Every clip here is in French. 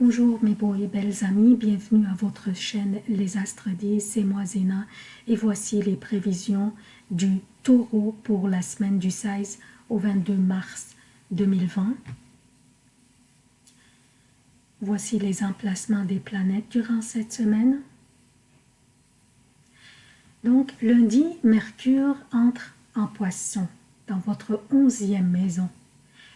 Bonjour mes beaux et belles amis, bienvenue à votre chaîne Les Astres 10, c'est moi Zéna et voici les prévisions du taureau pour la semaine du 16 au 22 mars 2020. Voici les emplacements des planètes durant cette semaine. Donc lundi, Mercure entre en poisson dans votre onzième maison.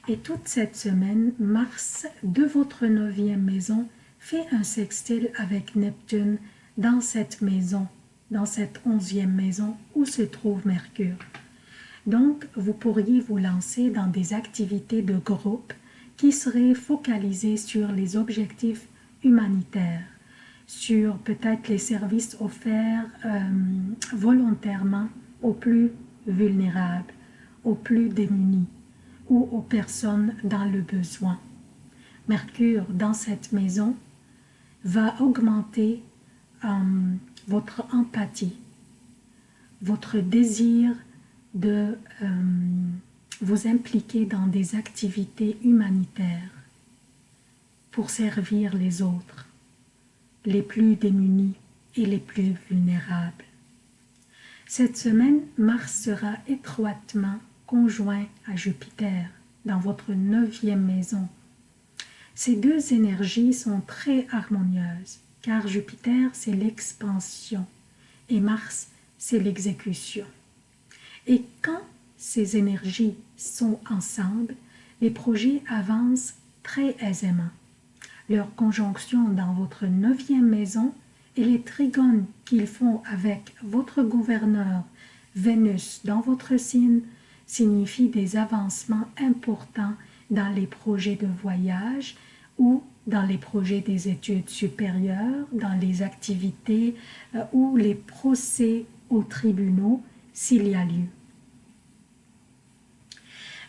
Et toute cette semaine, Mars, de votre neuvième maison, fait un sextile avec Neptune dans cette maison, dans cette onzième maison où se trouve Mercure. Donc, vous pourriez vous lancer dans des activités de groupe qui seraient focalisées sur les objectifs humanitaires, sur peut-être les services offerts euh, volontairement aux plus vulnérables, aux plus démunis ou aux personnes dans le besoin. Mercure dans cette maison va augmenter euh, votre empathie, votre désir de euh, vous impliquer dans des activités humanitaires pour servir les autres, les plus démunis et les plus vulnérables. Cette semaine, Mars sera étroitement conjoint à Jupiter dans votre neuvième maison. Ces deux énergies sont très harmonieuses car Jupiter c'est l'expansion et Mars c'est l'exécution. Et quand ces énergies sont ensemble, les projets avancent très aisément. Leur conjonction dans votre neuvième maison et les trigones qu'ils font avec votre gouverneur Vénus dans votre signe signifie des avancements importants dans les projets de voyage ou dans les projets des études supérieures, dans les activités euh, ou les procès aux tribunaux s'il y a lieu.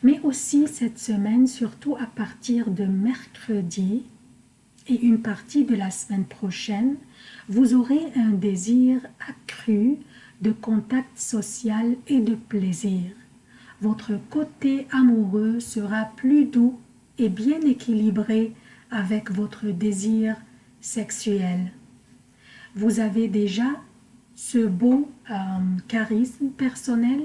Mais aussi cette semaine, surtout à partir de mercredi et une partie de la semaine prochaine, vous aurez un désir accru de contact social et de plaisir votre côté amoureux sera plus doux et bien équilibré avec votre désir sexuel. Vous avez déjà ce beau euh, charisme personnel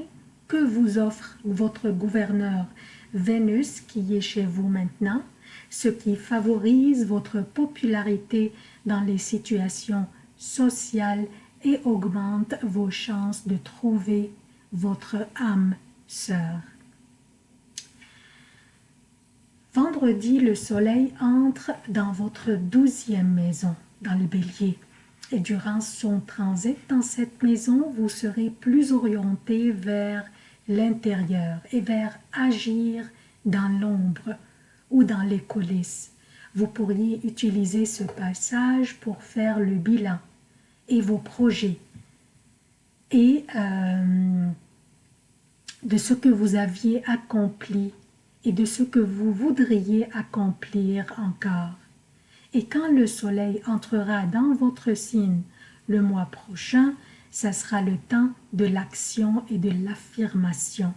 que vous offre votre gouverneur Vénus qui est chez vous maintenant, ce qui favorise votre popularité dans les situations sociales et augmente vos chances de trouver votre âme sœur. Vendredi, le soleil entre dans votre douzième maison, dans le bélier. Et durant son transit dans cette maison, vous serez plus orienté vers l'intérieur et vers agir dans l'ombre ou dans les coulisses. Vous pourriez utiliser ce passage pour faire le bilan et vos projets et euh, de ce que vous aviez accompli et de ce que vous voudriez accomplir encore. Et quand le soleil entrera dans votre signe le mois prochain, ça sera le temps de l'action et de l'affirmation.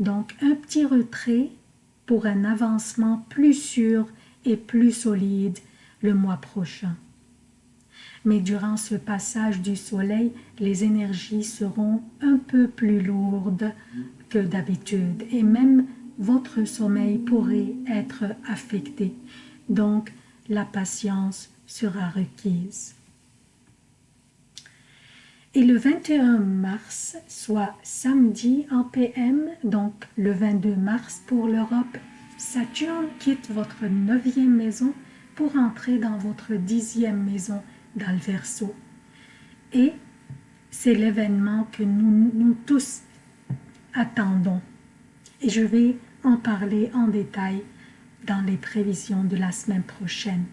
Donc un petit retrait pour un avancement plus sûr et plus solide le mois prochain. Mais durant ce passage du soleil, les énergies seront un peu plus lourdes d'habitude et même votre sommeil pourrait être affecté. Donc, la patience sera requise. Et le 21 mars, soit samedi en PM, donc le 22 mars pour l'Europe, Saturne quitte votre neuvième maison pour entrer dans votre dixième maison dans le. Et c'est l'événement que nous, nous tous attendons. Et je vais en parler en détail dans les prévisions de la semaine prochaine.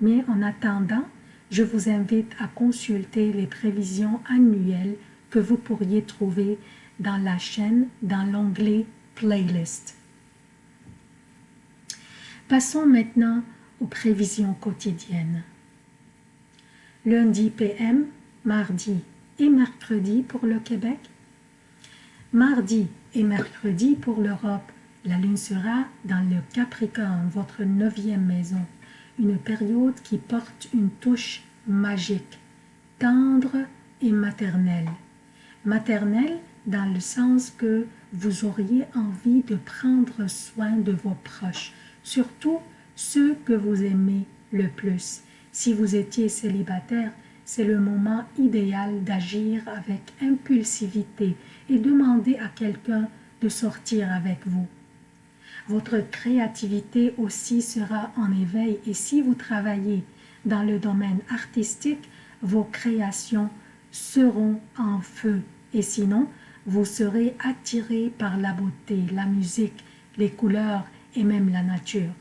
Mais en attendant, je vous invite à consulter les prévisions annuelles que vous pourriez trouver dans la chaîne dans l'onglet Playlist. Passons maintenant aux prévisions quotidiennes. Lundi PM, mardi et mercredi pour le Québec, Mardi et mercredi pour l'Europe, la lune sera dans le Capricorne, votre neuvième maison. une période qui porte une touche magique, tendre et maternelle. Maternelle dans le sens que vous auriez envie de prendre soin de vos proches, surtout ceux que vous aimez le plus. Si vous étiez célibataire, c'est le moment idéal d'agir avec impulsivité et demander à quelqu'un de sortir avec vous. Votre créativité aussi sera en éveil et si vous travaillez dans le domaine artistique, vos créations seront en feu et sinon, vous serez attiré par la beauté, la musique, les couleurs et même la nature.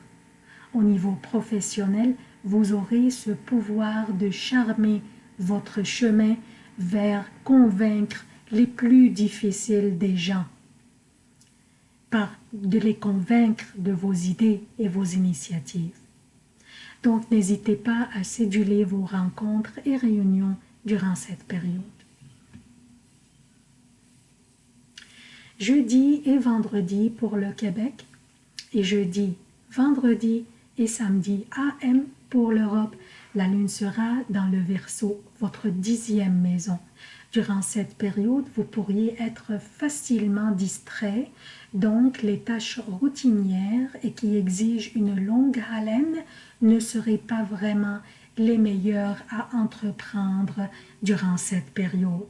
Au niveau professionnel, vous aurez ce pouvoir de charmer votre chemin vers convaincre les plus difficiles des gens, de les convaincre de vos idées et vos initiatives. Donc n'hésitez pas à céduler vos rencontres et réunions durant cette période. Jeudi et vendredi pour le Québec et jeudi, vendredi et samedi AM pour l'Europe. La lune sera dans le Verseau, votre dixième maison. Durant cette période, vous pourriez être facilement distrait, donc les tâches routinières et qui exigent une longue haleine ne seraient pas vraiment les meilleures à entreprendre durant cette période.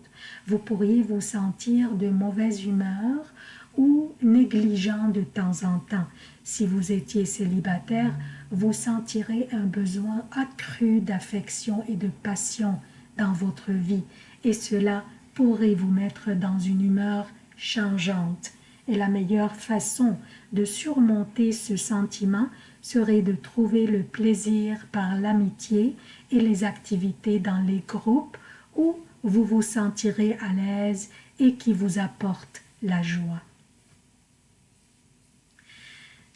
Vous pourriez vous sentir de mauvaise humeur ou négligent de temps en temps. Si vous étiez célibataire, vous sentirez un besoin accru d'affection et de passion dans votre vie et cela pourrait vous mettre dans une humeur changeante. Et la meilleure façon de surmonter ce sentiment serait de trouver le plaisir par l'amitié et les activités dans les groupes où vous vous sentirez à l'aise et qui vous apportent la joie.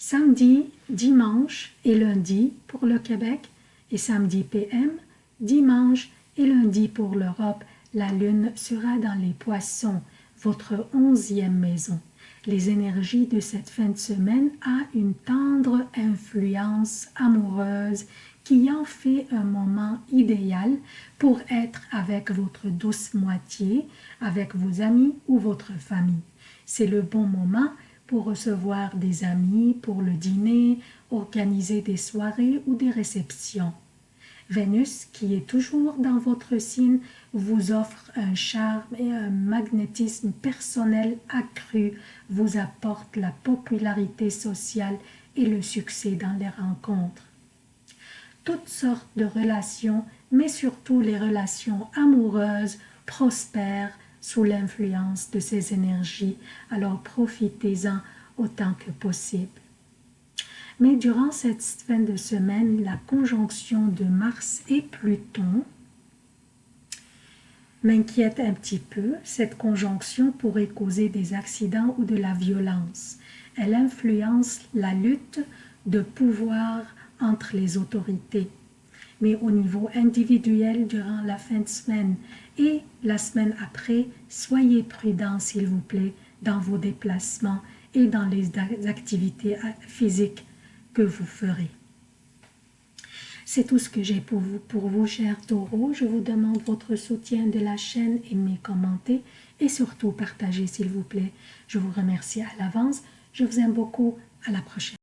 Samedi, dimanche et lundi pour le Québec et samedi PM, dimanche et lundi pour l'Europe, la lune sera dans les poissons, votre onzième maison. Les énergies de cette fin de semaine a une tendre influence amoureuse qui en fait un moment idéal pour être avec votre douce moitié, avec vos amis ou votre famille. C'est le bon moment pour recevoir des amis, pour le dîner, organiser des soirées ou des réceptions. Vénus, qui est toujours dans votre signe, vous offre un charme et un magnétisme personnel accru, vous apporte la popularité sociale et le succès dans les rencontres. Toutes sortes de relations, mais surtout les relations amoureuses, prospèrent sous l'influence de ces énergies, alors profitez-en autant que possible. Mais durant cette fin de semaine, la conjonction de Mars et Pluton m'inquiète un petit peu. Cette conjonction pourrait causer des accidents ou de la violence. Elle influence la lutte de pouvoir entre les autorités. Mais au niveau individuel, durant la fin de semaine et la semaine après, soyez prudents s'il vous plaît dans vos déplacements et dans les activités physiques que vous ferez. C'est tout ce que j'ai pour vous, pour vous, chers taureaux. Je vous demande votre soutien de la chaîne, aimez, commentez et surtout partagez, s'il vous plaît. Je vous remercie à l'avance. Je vous aime beaucoup. À la prochaine.